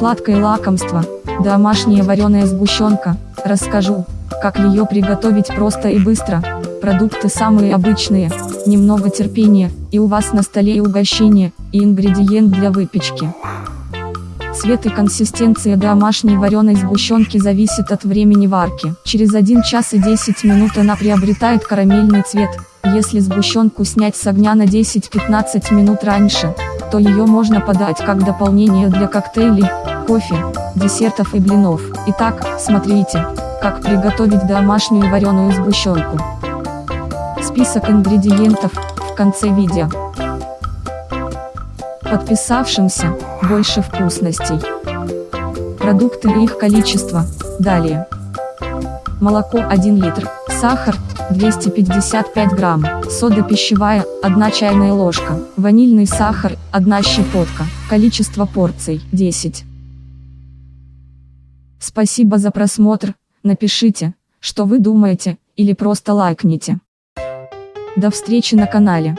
Сладкое лакомство, домашняя вареная сгущенка, расскажу, как ее приготовить просто и быстро. Продукты самые обычные, немного терпения, и у вас на столе и угощение, и ингредиент для выпечки. Цвет и консистенция домашней вареной сгущенки зависит от времени варки. Через 1 час и 10 минут она приобретает карамельный цвет. Если сгущенку снять с огня на 10-15 минут раньше, то ее можно подать как дополнение для коктейлей, кофе, десертов и блинов. Итак, смотрите, как приготовить домашнюю вареную сгущенку. Список ингредиентов в конце видео. Подписавшимся больше вкусностей. Продукты и их количество. Далее. Молоко 1 литр, сахар 255 грамм, сода пищевая 1 чайная ложка, ванильный сахар 1 щепотка, количество порций 10. Спасибо за просмотр, напишите, что вы думаете, или просто лайкните. До встречи на канале.